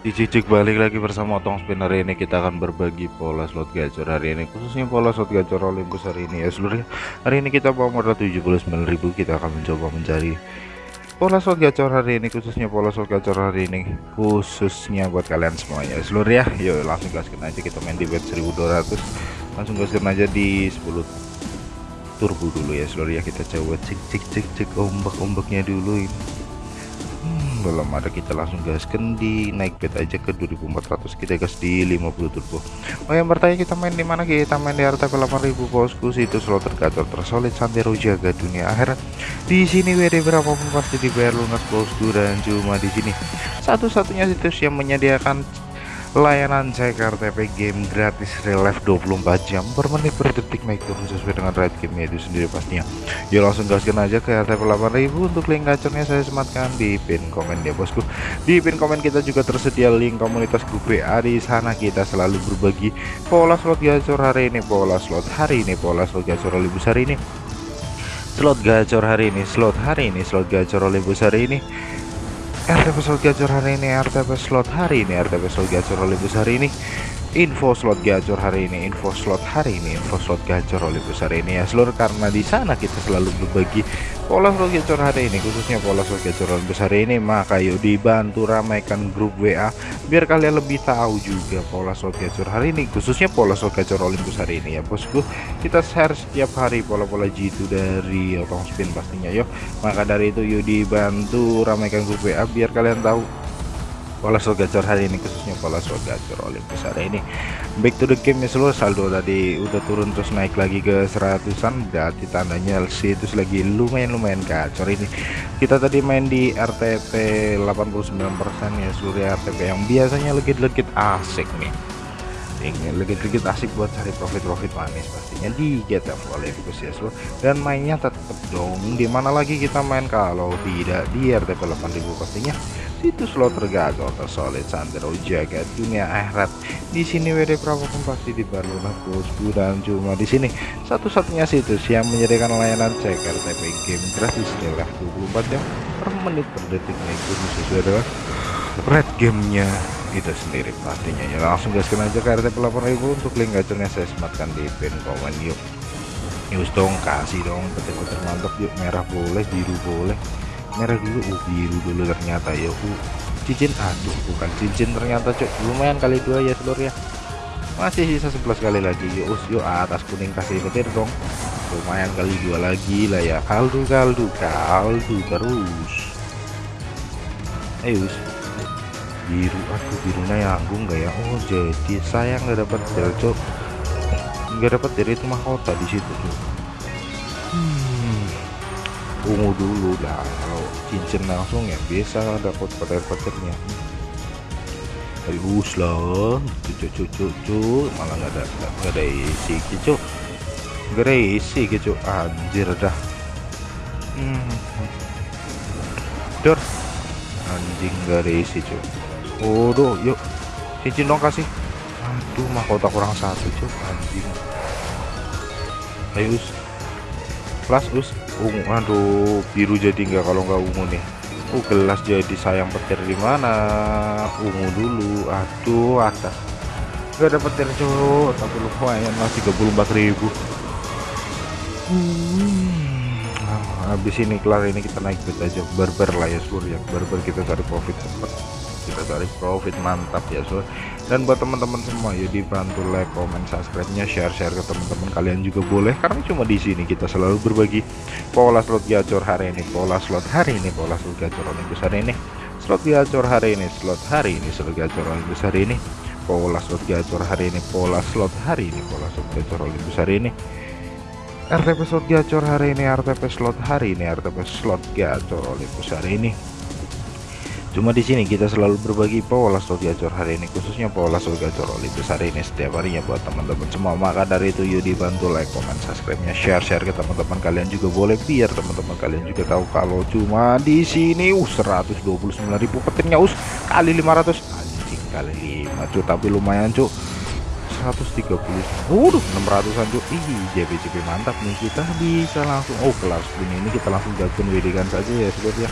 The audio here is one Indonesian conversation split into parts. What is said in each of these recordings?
Dicicik balik lagi bersama Otong Spin hari ini. Kita akan berbagi pola slot gacor hari ini. Khususnya pola slot gacor Olympus hari ini. Ya seluruhnya hari ini kita bawa modal 79.000 kita akan mencoba mencari pola slot gacor hari ini khususnya pola slot gacor hari ini khususnya buat kalian semuanya. Seluruh ya yuk langsung gaskan aja. Kita main di bet 1200 langsung gaskan aja di 10 turbo dulu ya seluruh ya kita coba cek cek cek cek ombak-ombaknya dulu ini belum ada kita langsung gaskan di naik bet aja ke 2400 kita gas di 50 turbo. Oh yang bertanya kita main di mana kita main di RTP 8000 bosku. Itu slot tergacor tersolid santero jaga dunia akhirat di sini WD berapapun pasti dibayar lunas bosku. Dan cuma di sini. Satu-satunya situs yang menyediakan layanan cek RTP game gratis real life 24 jam per menit per detik naik turun sesuai dengan rate game itu sendiri pastinya. Yuk langsung gaskan aja ke RTP 8000 untuk link gacornya saya sematkan di pin komen ya bosku. Di pin komen kita juga tersedia link komunitas grup WA di sana. Kita selalu berbagi pola slot gacor hari ini pola slot hari ini pola slot gacor lebih besar ini. Slot gacor hari ini slot hari ini slot gacor lebih besar ini RTP slot gacor hari ini RTP slot hari ini RTP slot gacor oleh besar ini info slot gacor hari ini info slot hari ini info slot gacor oleh besar ini ya. Seluruh karena di sana kita selalu berbagi pola slot gacor hari ini khususnya pola slot gacor oleh besar ini. Maka yuk dibantu ramaikan grup WA biar kalian lebih tahu juga pola slot gacor hari ini khususnya pola slot gacor Olympus hari ini ya bosku. Kita share setiap hari pola-pola G2 dari otong spin pastinya yuk. Maka dari itu yuk dibantu ramaikan grup WA biar kalian tahu pola slot gacor hari ini khususnya pola slot gacor Olympus. Hari ini back to the game ya seluruh saldo tadi udah turun terus naik lagi ke seratusan berarti tandanya LC itu lagi lumayan-lumayan gacor ini. Kita tadi main di RTP 89% ya seluruh RTP yang biasanya legit-legit asik nih. Ini legit-legit asik buat cari profit-profit manis pastinya di GTF Olympus ya seluruh dan mainnya tetap dong di mana lagi kita main kalau tidak di RTP 8000 pastinya situs slot tergagal tersolid sandero jaga dunia akhirat. Di sini WD pun pasti dibalulah bosku dan cuma di sini satu-satunya situs yang menyediakan layanan cek RTP game gratis nilai 24 jam per menit per detik itu sesuai dengan red gamenya itu sendiri. Pastinya ya langsung gaskan aja ke RTP 8000 untuk link gacornya saya sematkan di pin komen yuk. News dong kasih dong betul-betul mantap yuk. Merah boleh biru boleh merah dulu uh biru dulu ternyata ya uh cincin aduh bukan cincin ternyata cok lumayan kali dua ya seluruh ya. Masih sisa 11 kali lagi yuk us yuk atas kuning kasih petir dong. Lumayan kali dua lagi lah ya kaldu kaldu kaldu terus. Ayo us biru aku birunya nyanggung gak ya? Oh jadi sayang nggak dapat dari cok nggak dapat dari itu mahkota di situ tuh ungu dulu lah. Kalau cincin langsung ya biasa dapat petir-petirnya halus lah cucu cucu cucu malah nggak ada nggak ada isi cucu ada isi cucu anjir dah. Hmm. dor. Anjing nggak ada isi cuy Waduh yuk. Cincin dong kasih. Aduh mahkota kurang satu cuy anjing. Ayo us. Plus us ungu aduh biru jadi enggak kalau enggak ungu nih. Uh gelas jadi sayang petir di mana? Ungu dulu aduh atas. Enggak ada petir cowok tapi lumayan masih 34.000 hmm. habis ini kelar ini kita naik bet aja. Barbar lah ya seluruh ya. Barbar kita cari profit cepat kita cari profit mantap ya so dan buat teman-teman semua ya dibantu like comment subscribe nya share share ke teman-teman kalian juga boleh. Karena cuma di sini kita selalu berbagi pola slot gacor hari ini pola slot hari ini pola slot gacor besar hari ini. Slot gacor hari ini slot hari ini slot gacor besar hari ini. Pola slot gacor hari ini pola slot hari ini pola slot gacor besar hari ini. RTP slot gacor hari ini RTP slot hari ini RTP slot gacor besar hari ini Cuma di sini kita selalu berbagi pola slot gacor hari ini khususnya pola slot gacor besar hari ini setiap harinya buat teman-teman semua. Maka dari itu yuk dibantu like, comment, subscribe-nya, share-share ke teman-teman kalian juga boleh biar teman-teman kalian juga tahu kalau cuma di sini uh 129.000 petirnya us kali 500 anjing kali 5 cuy tapi lumayan cuy 130 Waduh 600an cuy Ih JP-JP mantap nih kita bisa langsung Oh kelas ini kita langsung gabung WD kan saja ya sebenarnya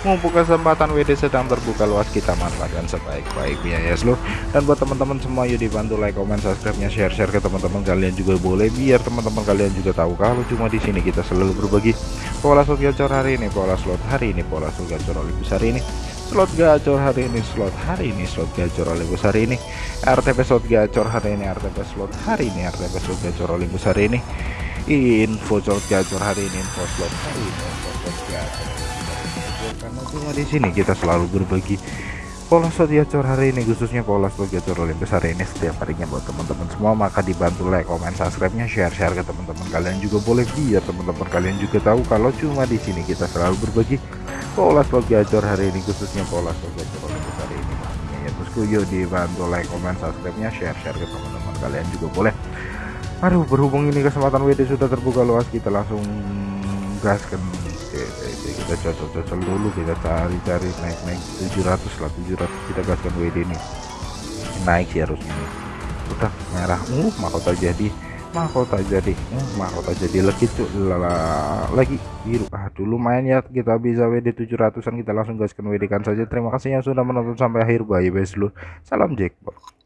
mumpung kesempatan WD sedang terbuka luas kita manfaatkan sebaik-baiknya ya seluruh dan buat teman-teman semua yuk dibantu like comment subscribe nya share share ke teman-teman kalian juga boleh biar teman-teman kalian juga tahu kalau cuma di sini kita selalu berbagi pola slot gacor hari ini pola slot hari ini pola slot gacor Olympus hari ini slot gacor hari ini slot hari ini slot gacor Olympus hari ini RTP slot gacor hari ini RTP slot hari ini RTP slot gacor Olympus hari ini info slot gacor hari ini info slot hari ini info slot gacor karena cuma di sini kita selalu berbagi pola slot hari ini khususnya pola slot gacor Olympus hari ini setiap harinya buat teman-teman semua. Maka dibantu like comment subscribe nya share share ke teman-teman kalian juga boleh. Biar teman-teman kalian juga tahu kalau cuma di sini kita selalu berbagi pola slot hari ini khususnya pola slot gacor Olympus hari ini. Ya bosku yuk dibantu like comment subscribe nya share share ke teman-teman kalian juga boleh. Aduh berhubung ini kesempatan WD sudah terbuka luas kita langsung gaskan oke, oke, kita cocok-cocok dulu kita cari-cari naik-naik 700 lah 700 kita gaskan WD nih naik sih harusnya udah merah. Uh mahkota jadi. Mahkota jadi. Uh mahkota jadi lagi tuh lagi. Biru. Aduh lumayan ya. Kita bisa WD 700an kita langsung gaskan WD kan saja. Terima kasih yang sudah menonton sampai akhir. Bye bye dulu salam jackpot